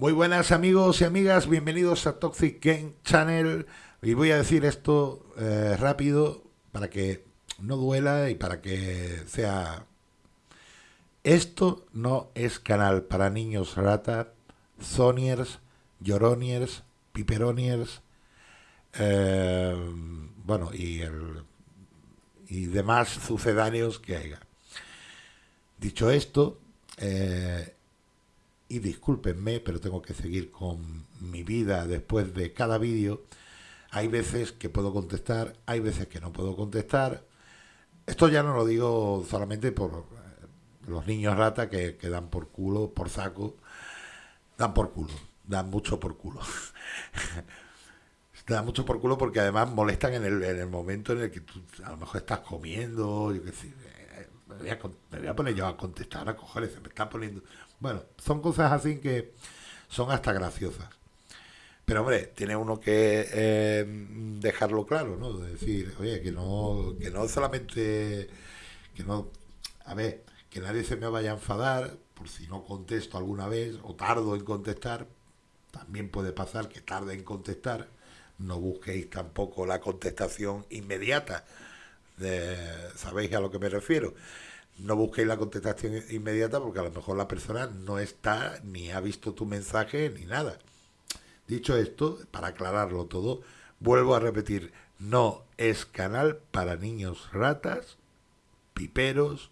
Muy buenas amigos y amigas, bienvenidos a Toxic Game Channel. Y voy a decir esto eh, rápido para que no duela y para que sea... Esto no es canal para niños rata, soniers, lloroniers, piperoniers, eh, bueno, y, el, y demás sucedáneos que haya. Dicho esto, eh, y discúlpenme, pero tengo que seguir con mi vida después de cada vídeo. Hay veces que puedo contestar, hay veces que no puedo contestar. Esto ya no lo digo solamente por eh, los niños rata que, dan por culo, por saco. Dan por culo, dan mucho por culo. dan mucho por culo porque además molestan en el, en el momento en el que tú a lo mejor estás comiendo, me voy, a, poner yo a contestar, a coger, se me está poniendo bueno, son cosas así que son hasta graciosas. Pero hombre, tiene uno que eh, dejarlo claro, ¿no? De decir, oye, que no, que no solamente, que no, a ver, que nadie se me vaya a enfadar por si no contesto alguna vez o tardo en contestar. También puede pasar que tarde en contestar. No busquéis tampoco la contestación inmediata. ¿Sabéis a lo que me refiero? No busquéis la contestación inmediata porque a lo mejor la persona no está ni ha visto tu mensaje ni nada. Dicho esto, para aclararlo todo, vuelvo a repetir, no es canal para niños ratas, piperos,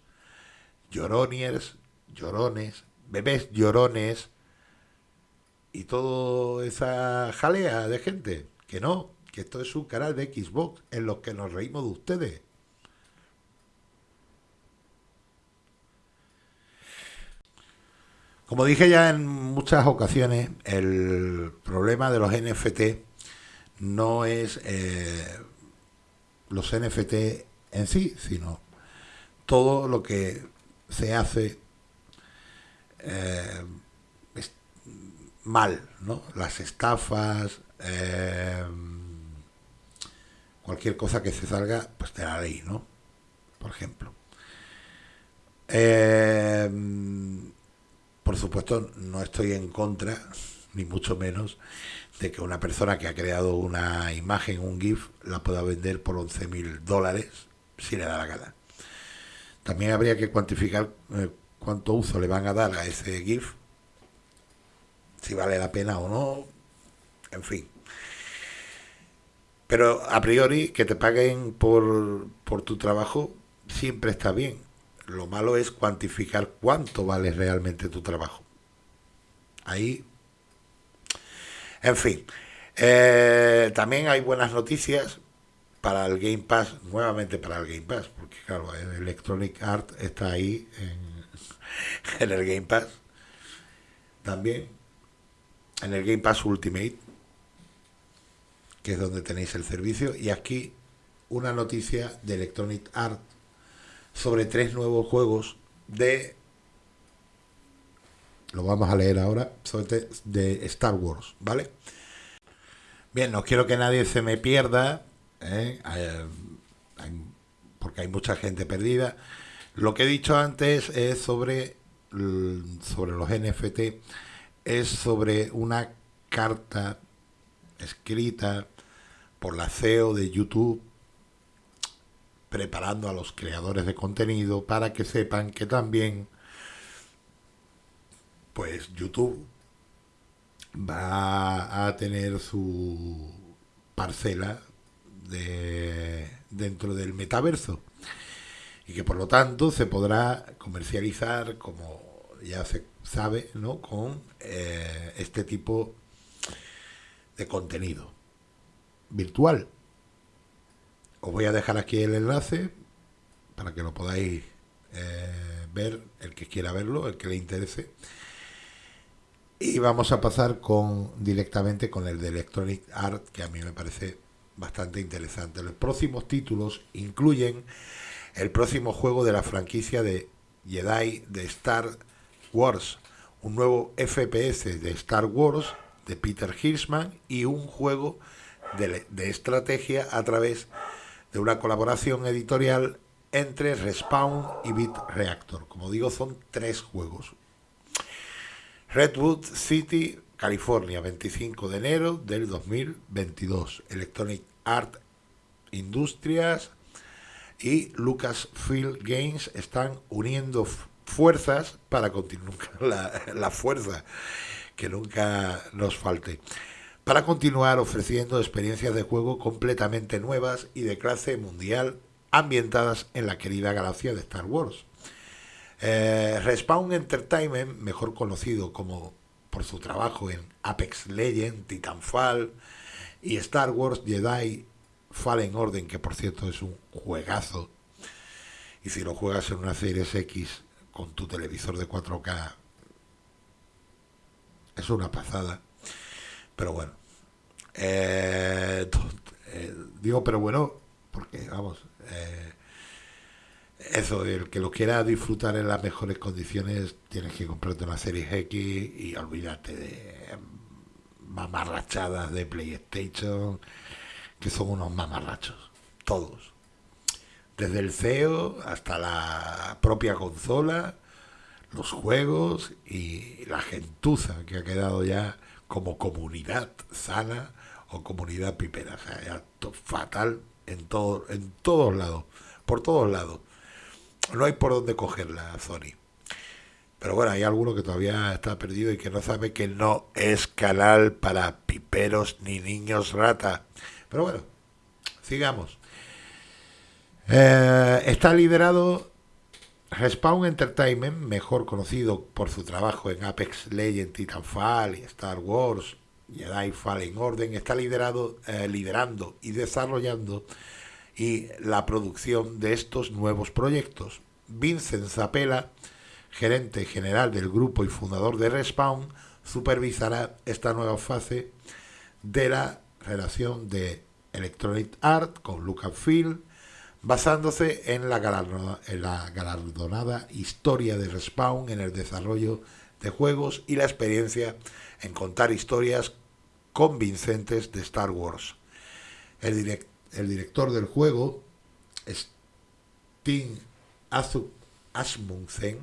lloroniers, llorones, bebés llorones y toda esa jalea de gente. Que no, que esto es un canal de Xbox en los que nos reímos de ustedes. Como dije ya en muchas ocasiones, el problema de los NFT no es eh, los NFT en sí, sino todo lo que se hace eh, mal, ¿no? Las estafas, eh, cualquier cosa que se salga pues de la ley, ¿no? Por ejemplo. Por supuesto, no estoy en contra, ni mucho menos, de que una persona que ha creado una imagen, un GIF, la pueda vender por 11 mil dólares si le da la gana. También habría que cuantificar eh, cuánto uso le van a dar a ese GIF, si vale la pena o no, en fin. Pero a priori, que te paguen por, por tu trabajo siempre está bien lo malo es cuantificar cuánto vale realmente tu trabajo. Ahí, en fin, eh, también hay buenas noticias para el Game Pass, nuevamente para el Game Pass, porque claro, Electronic Art está ahí en, en el Game Pass, también en el Game Pass Ultimate, que es donde tenéis el servicio, y aquí una noticia de Electronic Art sobre tres nuevos juegos de lo vamos a leer ahora sobre de Star Wars, ¿vale? Bien, no quiero que nadie se me pierda, ¿eh? porque hay mucha gente perdida. Lo que he dicho antes es sobre, sobre los NFT, es sobre una carta escrita por la CEO de YouTube preparando a los creadores de contenido para que sepan que también pues YouTube va a tener su parcela de, dentro del metaverso y que por lo tanto se podrá comercializar como ya se sabe ¿no? con eh, este tipo de contenido virtual os voy a dejar aquí el enlace para que lo podáis eh, ver, el que quiera verlo, el que le interese. Y vamos a pasar con directamente con el de Electronic Art, que a mí me parece bastante interesante. Los próximos títulos incluyen el próximo juego de la franquicia de Jedi de Star Wars, un nuevo FPS de Star Wars de Peter Hirschman y un juego de, de estrategia a través de de una colaboración editorial entre Respawn y Bit Reactor. Como digo, son tres juegos. Redwood City California, 25 de enero del 2022. Electronic Art Industrias y Lucasfilm Games están uniendo fuerzas para continuar la fuerza que nunca nos falte para continuar ofreciendo experiencias de juego completamente nuevas y de clase mundial ambientadas en la querida galaxia de Star Wars. Eh, Respawn Entertainment, mejor conocido como por su trabajo en Apex Legends, Titanfall y Star Wars Jedi Fallen Order, que por cierto es un juegazo, y si lo juegas en una Series X con tu televisor de 4K, es una pasada. Pero bueno, eh, eh, digo, pero bueno, porque vamos, eh, eso, el que lo quiera disfrutar en las mejores condiciones, tienes que comprarte una serie X y olvídate de mamarrachadas de PlayStation, que son unos mamarrachos, todos. Desde el CEO hasta la propia consola, los juegos y la gentuza que ha quedado ya como comunidad sana o comunidad pipera. O sea, fatal en, todo, en todos lados, por todos lados. No hay por dónde cogerla, Sony. Pero bueno, hay alguno que todavía está perdido y que no sabe que no es canal para piperos ni niños rata. Pero bueno, sigamos. Eh, está liderado Respawn Entertainment, mejor conocido por su trabajo en Apex Legends, Titanfall Star Wars, Jedi Fallen Order, está liderado, eh, liderando y desarrollando y la producción de estos nuevos proyectos. Vincent Zapela, gerente general del grupo y fundador de Respawn, supervisará esta nueva fase de la relación de Electronic Art con Lucasfilm, basándose en la, galardonada, en la galardonada historia de Respawn en el desarrollo de juegos y la experiencia en contar historias convincentes de Star Wars. El, director del juego, Sting Asmundsen,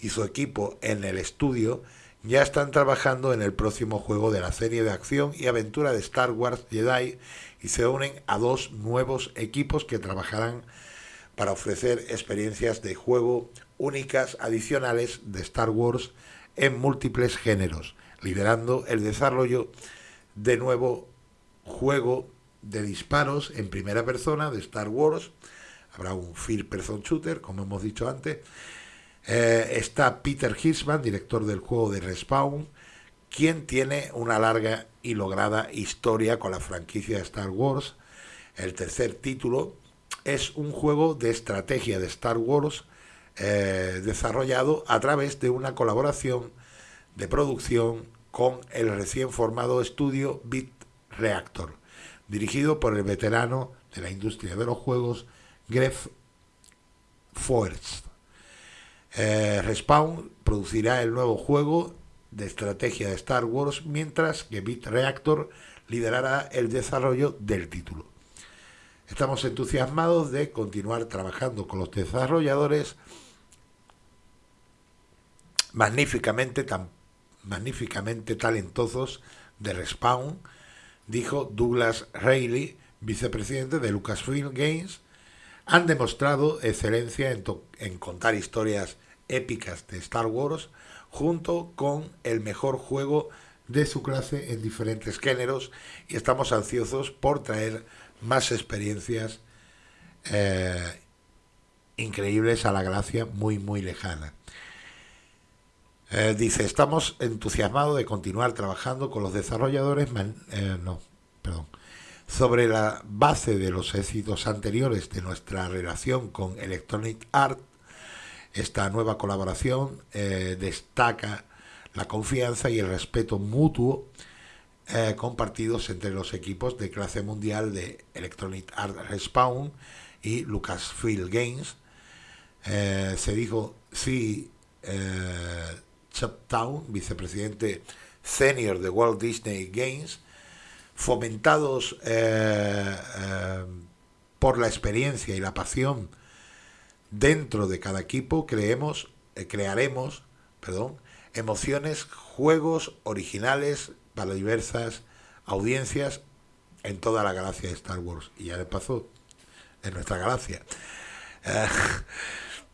y su equipo en el estudio ya están trabajando en el próximo juego de la serie de acción y aventura de Star Wars Jedi y se unen a dos nuevos equipos que trabajarán para ofrecer experiencias de juego únicas adicionales de Star Wars en múltiples géneros, liderando el desarrollo de nuevo juego de disparos en primera persona de Star Wars. Habrá un First Person Shooter, como hemos dicho antes. Eh, está Peter Hirschman, director del juego de Respawn, quien tiene una larga y lograda historia con la franquicia de Star Wars. El tercer título es un juego de estrategia de Star Wars eh, desarrollado a través de una colaboración de producción con el recién formado estudio Bit Reactor, dirigido por el veterano de la industria de los juegos Greg Forrest. Eh, Respawn producirá el nuevo juego de estrategia de Star Wars, mientras que Bit Reactor liderará el desarrollo del título. Estamos entusiasmados de continuar trabajando con los desarrolladores magníficamente, tan, magníficamente talentosos de Respawn, dijo Douglas Reilly, vicepresidente de Lucasfilm Games, han demostrado excelencia en, en contar historias épicas de Star Wars junto con el mejor juego de su clase en diferentes géneros y estamos ansiosos por traer más experiencias eh, increíbles a la galaxia muy muy lejana. Eh, dice, estamos entusiasmados de continuar trabajando con los desarrolladores, eh, no, perdón, sobre la base de los éxitos anteriores de nuestra relación con Electronic Art esta nueva colaboración eh, destaca la confianza y el respeto mutuo eh, compartidos entre los equipos de clase mundial de Electronic Arts Respawn y Lucasfilm Games. Eh, se dijo sí, Chaptown, vicepresidente senior de Walt Disney Games, fomentados por la experiencia y la pasión dentro de cada equipo creemos, eh, crearemos perdón, emociones, juegos originales para diversas audiencias en toda la galaxia de Star Wars. Y ya de paso, en nuestra galaxia.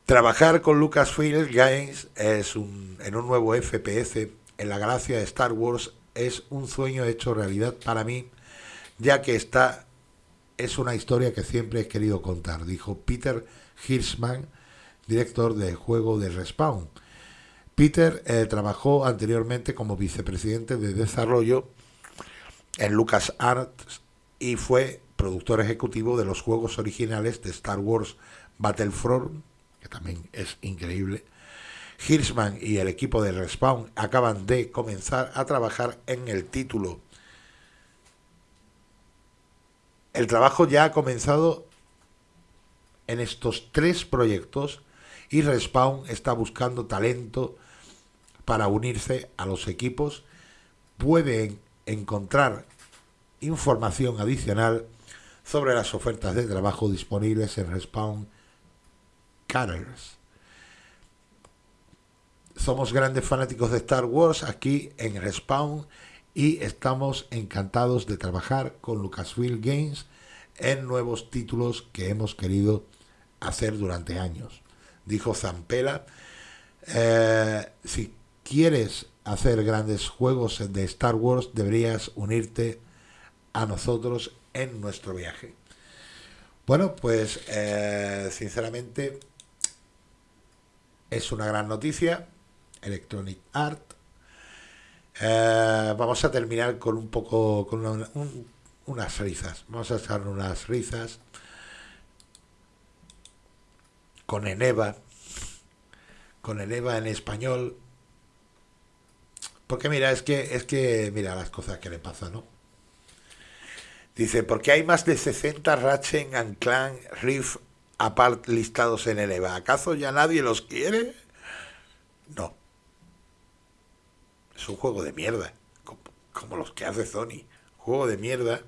Trabajar con Lucasfilm Games es un, en un nuevo FPS en la galaxia de Star Wars es un sueño hecho realidad para mí, ya que esta es una historia que siempre he querido contar, dijo Peter Hirschman, director del juego de Respawn. Peter eh, trabajó anteriormente como vicepresidente de desarrollo en LucasArts y fue productor ejecutivo de los juegos originales de Star Wars Battlefront, también es increíble. Hirschman y el equipo de Respawn acaban de comenzar a trabajar en el título. El trabajo ya ha comenzado en estos tres proyectos y Respawn está buscando talento para unirse a los equipos. Pueden encontrar información adicional sobre las ofertas de trabajo disponibles en Respawn Careers. Somos grandes fanáticos de Star Wars aquí en Respawn y estamos encantados de trabajar con Lucasfilm Games en nuevos títulos que hemos querido hacer durante años. Dijo Zampela, eh, si quieres hacer grandes juegos de Star Wars, deberías unirte a nosotros en nuestro viaje. Bueno, pues eh, sinceramente es una gran noticia. Electronic Art. Eh, vamos a terminar con un poco, con unas risas. Vamos a echar unas risas con Eneva, con Eneva en español. Porque mira, es que, es que, mira las cosas que le pasan, ¿no? Dice, porque hay más de 60 Ratchet and Clank Rift apart listados en Eneva. ¿Acaso ya nadie los quiere? No. Es un juego de mierda, como, como los que hace Sony. Juego de mierda.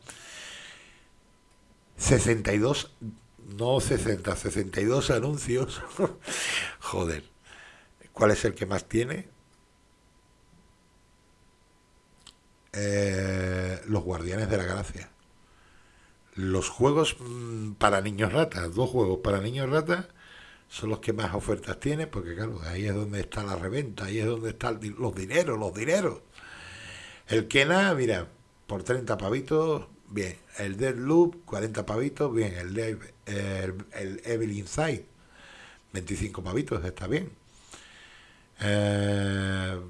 62 no 60, 62 anuncios. Joder. ¿Cuál es el que más tiene? Eh, los Guardianes de la Gracia. Los juegos mm, para niños ratas, dos juegos para niños ratas, son los que más ofertas tiene, porque claro, ahí es donde está la reventa, ahí es donde están los dineros, los dineros. El Kena, mira, por 30 pavitos, bien. El Deadloop, 40 pavitos, bien. El, el, Evil Inside, 25 pavitos, está bien. Eh,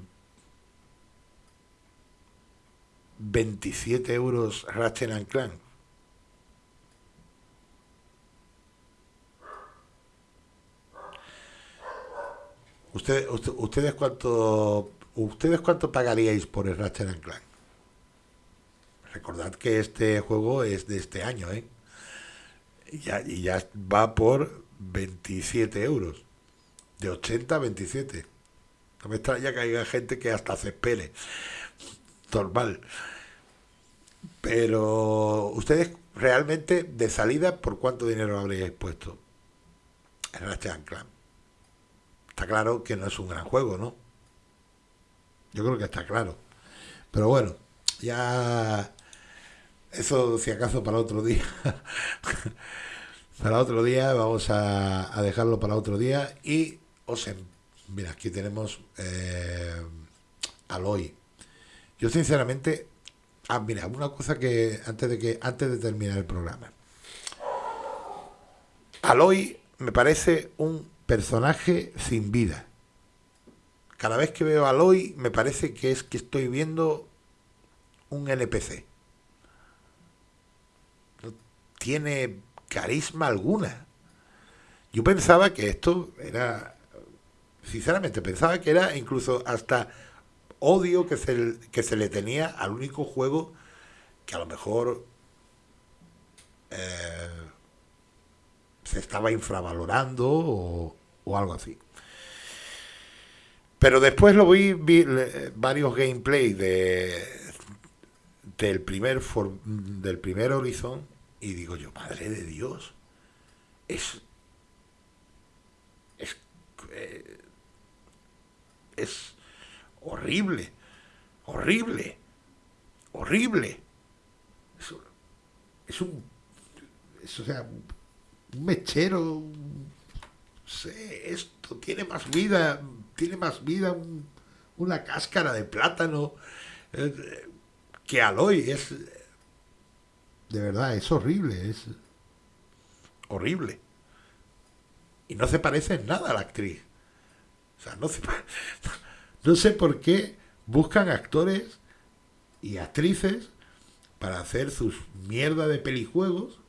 27 euros Ratchet and Ustedes, cuánto ustedes cuánto pagaríais por el Ratchet and Clank? Recordad que este juego es de este año, ¿eh? Y ya, y ya va por 27 euros. De 80 a 27. No me extraña que haya gente que hasta se espere. Normal. Pero ustedes realmente de salida, ¿por cuánto dinero habríais puesto? En Ratchet Clank. Está claro que no es un gran juego, ¿no? Yo creo que está claro. Pero bueno, ya eso, si acaso, para otro día. para otro día, vamos a, dejarlo para otro día. Y os. Mira, aquí tenemos eh, Aloy. Yo, sinceramente. Ah, mira, una cosa que antes de que antes de terminar el programa. Aloy me parece un personaje sin vida. Cada vez que veo a Aloy me parece que es que estoy viendo un NPC tiene carisma alguna. Yo pensaba que esto era, sinceramente, pensaba que era incluso hasta odio que se, que se le tenía al único juego que a lo mejor eh, se estaba infravalorando o, algo así. Pero después lo vi, varios gameplays de, del primer del primer Horizon y digo yo, Madre de Dios, es... es... Eh, es horrible, horrible, horrible. Es, un, es, o sea, un mechero, sé, esto tiene más vida, tiene más vida una cáscara de plátano eh, que Aloy. Es, de verdad, es horrible, es horrible. Y no se parece en nada a la actriz. O sea, no, no sé por qué buscan actores y actrices para hacer sus mierda de pelijuegos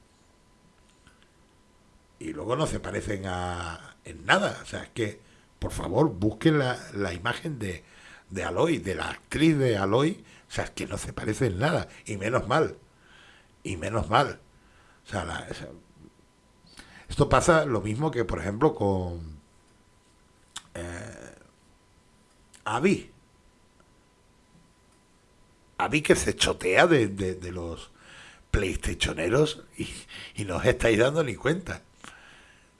y luego no se parecen a, en nada. O sea, es que, por favor, busquen la, la imagen de, de Aloy, de la actriz de Aloy. O sea, es que no se parece en nada. Y menos mal. Y menos mal. O sea, esto pasa lo mismo que, por ejemplo, con eh, Abby. Abby que se chotea de, de, los PlayStationeros y, y, no os estáis dando ni cuenta.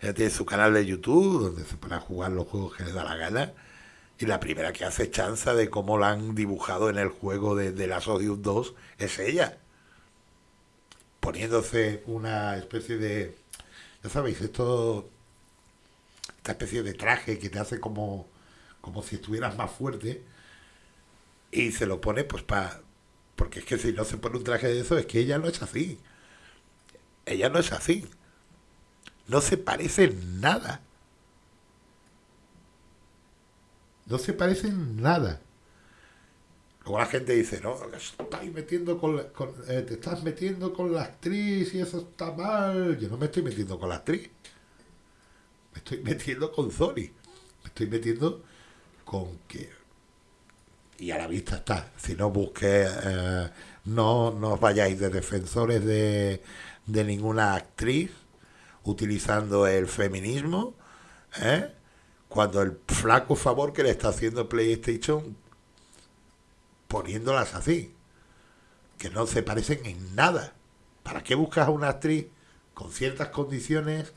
Ella tiene su canal de YouTube donde se pone a jugar los juegos que le da la gana. Y la primera que hace chanza de cómo la han dibujado en el juego de, de las Odium 2 es ella. Poniéndose una especie de. Ya sabéis, esto esta especie de traje que te hace como, como si estuvieras más fuerte y se lo pone pues para... Porque es que si no se pone un traje de eso es que ella no es así. Ella no es así. No se parece nada. No se parece nada. Luego la gente dice, no, metiendo con, eh, te estás metiendo con la actriz y eso está mal. Yo no me estoy metiendo con la actriz me estoy metiendo con Sony. Me estoy metiendo con que. Y a la vista está. Si no busque, eh, no, no os vayáis de defensores de, de ninguna actriz utilizando el feminismo. ¿eh? Cuando el flaco favor que le está haciendo PlayStation poniéndolas así. Que no se parecen en nada. ¿Para qué buscas a una actriz con ciertas condiciones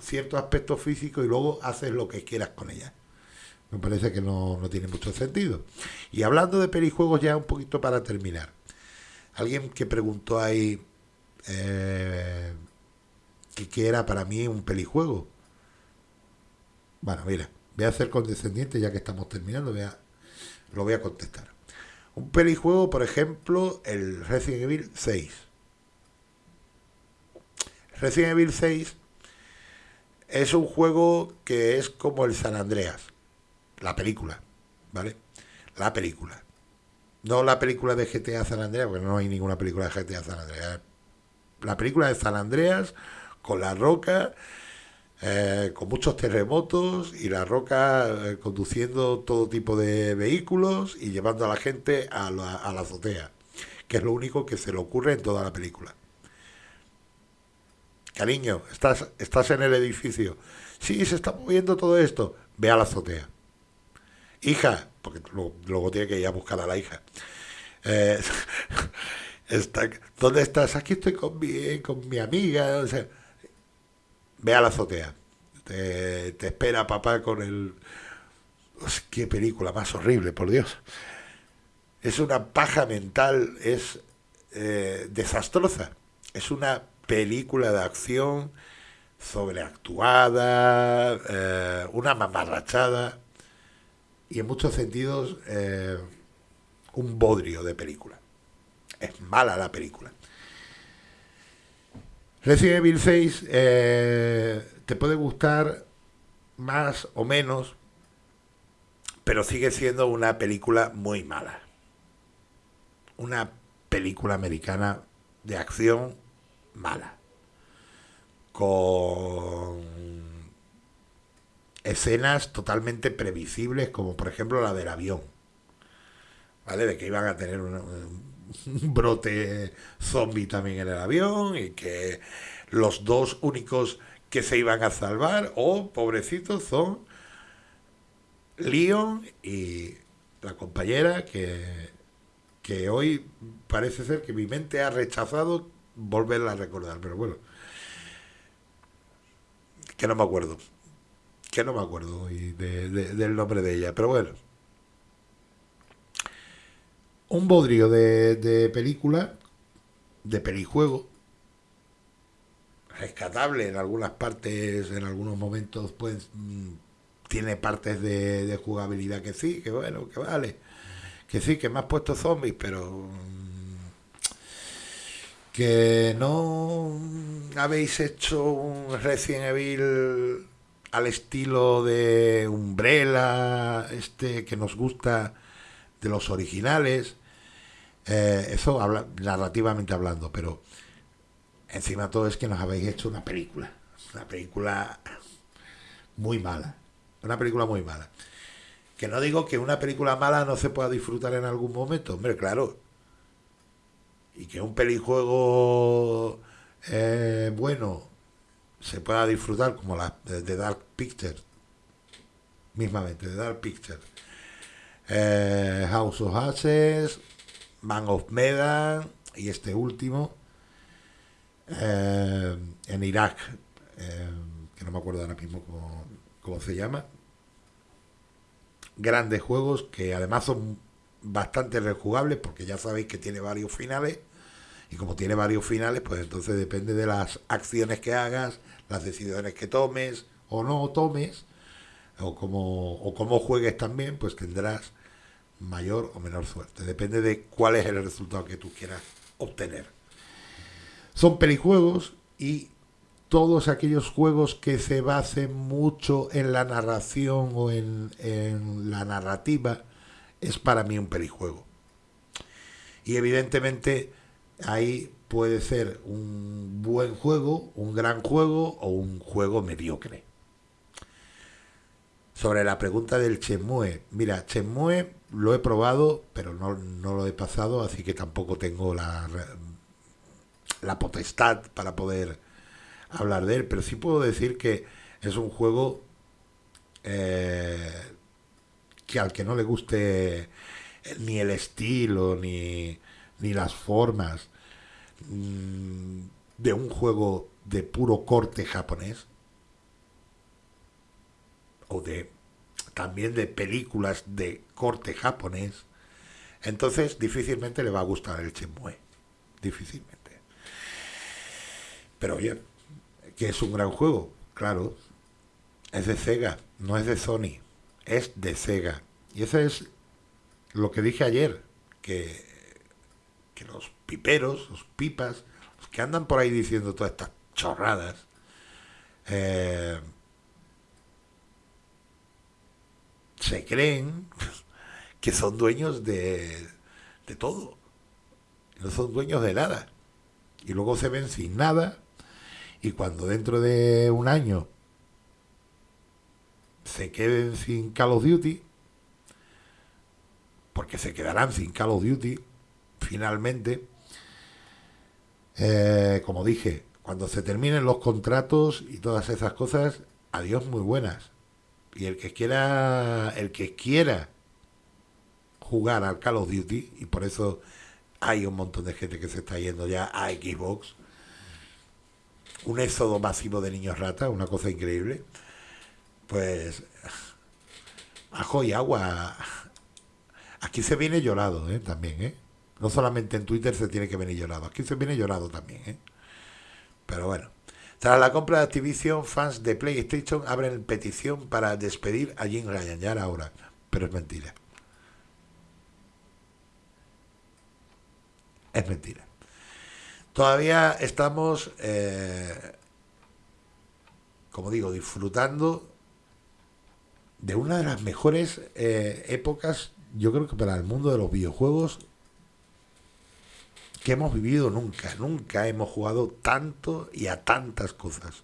ciertos aspectos físicos y luego haces lo que quieras con ella. Me parece que no, tiene mucho sentido. Y hablando de perijuegos ya un poquito para terminar. Alguien que preguntó ahí eh, qué era para mí un pelijuego. Bueno, mira, voy a hacer condescendiente ya que estamos terminando, voy lo voy a contestar. Un pelijuego, por ejemplo, el Resident Evil 6. Resident Evil 6 es un juego que es como el San Andreas, la película, ¿vale? La película. No la película de GTA San Andreas, porque no hay ninguna película de GTA San Andreas. La película de San Andreas con la roca, eh, con muchos terremotos y la roca eh, conduciendo todo tipo de vehículos y llevando a la gente a la, azotea, que es lo único que se le ocurre en toda la película. Cariño, estás, estás en el edificio. Sí, se está moviendo todo esto. Ve a la azotea. Hija, porque luego, tiene que ir a buscar a la hija. Eh, ¿Dónde estás? Aquí estoy con mi, con mi amiga. Ve a la azotea. Te, espera papá con el... qué película más horrible, por Dios. Es una paja mental, es eh, desastrosa. Es una película de acción sobreactuada, eh, una mamarrachada y en muchos sentidos eh, un bodrio de película. Es mala la película. Resident Evil 6 eh, te puede gustar más o menos, pero sigue siendo una película muy mala. Una película americana de acción mala. Con escenas totalmente previsibles, como por ejemplo la del avión. ¿Vale? De que iban a tener un, brote zombie también en el avión y que los dos únicos que se iban a salvar, o oh, pobrecitos, son Leon y la compañera que, que hoy parece ser que mi mente ha rechazado volverla a recordar, pero bueno. Que no me acuerdo. Que no me acuerdo del nombre de ella, pero bueno. Un bodrio de, de película, de pelijuego, rescatable en algunas partes, en algunos momentos, pues mm, tiene partes de, de, jugabilidad que sí, que bueno, que vale, que sí, que me has puesto zombies, pero mm, que no habéis hecho un Resident Evil al estilo de Umbrella, este que nos gusta de los originales, eh, eso habla, narrativamente hablando, pero encima todo es que nos habéis hecho una película, una película muy mala, una película muy mala. Que no digo que una película mala no se pueda disfrutar en algún momento, hombre, claro. Y que un pelijuego eh, bueno se pueda disfrutar como la de, Dark Pictures, mismamente, de Dark Pictures. Eh, House of Ashes, Man of Medan y este último eh, en Irak, eh, que no me acuerdo ahora mismo cómo, se llama. Grandes juegos que además son bastante rejugables porque ya sabéis que tiene varios finales y como tiene varios finales pues entonces depende de las acciones que hagas, las decisiones que tomes o no tomes o como, o cómo juegues también pues tendrás mayor o menor suerte. Depende de cuál es el resultado que tú quieras obtener. Son pelijuegos y todos aquellos juegos que se basen mucho en la narración o en, la narrativa es para mí un pelijuego. Y evidentemente ahí puede ser un buen juego, un gran juego o un juego mediocre. Sobre la pregunta del Chemue, mira, Chemue lo he probado, pero no, no lo he pasado, así que tampoco tengo la la potestad para poder hablar de él, pero sí puedo decir que es un juego eh, que al que no le guste ni el estilo, ni, ni las formas mm, de un juego de puro corte japonés, o de también de películas de corte japonés, entonces difícilmente le va a gustar el Shenmue. Difícilmente. Pero oye, que es un gran juego, claro. Es de Sega, no es de Sony, es de Sega. Y eso es lo que dije ayer, que, que los piperos, los pipas, los que andan por ahí diciendo todas estas chorradas, eh, se creen que son dueños de, de todo. No son dueños de nada. Y luego se ven sin nada y cuando dentro de un año se queden sin Call of Duty, porque se quedarán sin Call of Duty, finalmente, eh, como dije, cuando se terminen los contratos y todas esas cosas, adiós muy buenas. Y el que quiera, el que quiera jugar al Call of Duty, y por eso hay un montón de gente que se está yendo ya a Xbox, un éxodo masivo de niños ratas, una cosa increíble. Pues ajo y agua. Aquí se viene llorado, ¿eh? También, ¿eh? No solamente en Twitter se tiene que venir llorado, aquí se viene llorado también, ¿eh? Pero bueno. Tras la compra de Activision, fans de PlayStation abren petición para despedir a Jim Ryan. Ya ahora, pero es mentira. Es mentira. Todavía estamos, eh, como digo, disfrutando de una de las mejores eh, épocas, yo creo que para el mundo de los videojuegos que hemos vivido nunca. Nunca hemos jugado tanto y a tantas cosas.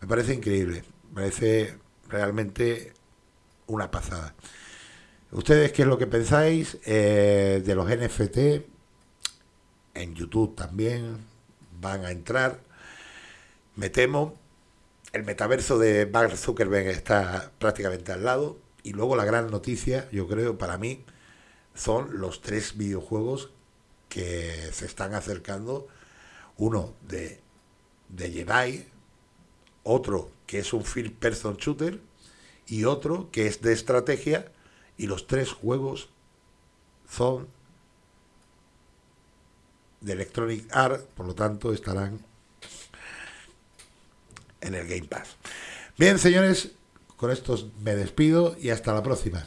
Me parece increíble, me parece realmente una pasada. ¿Ustedes qué es lo que pensáis eh, de los NFT? en YouTube también van a entrar. Me temo, el metaverso de Mark Zuckerberg está prácticamente al lado. Y luego la gran noticia, yo creo, para mí, son los tres videojuegos que se están acercando. Uno de, de Jedi, otro que es un first person shooter y otro que es de estrategia. Y los tres juegos son de Electronic Arts, por lo tanto estarán en el Game Pass. Bien, señores, con estos me despido y hasta la próxima.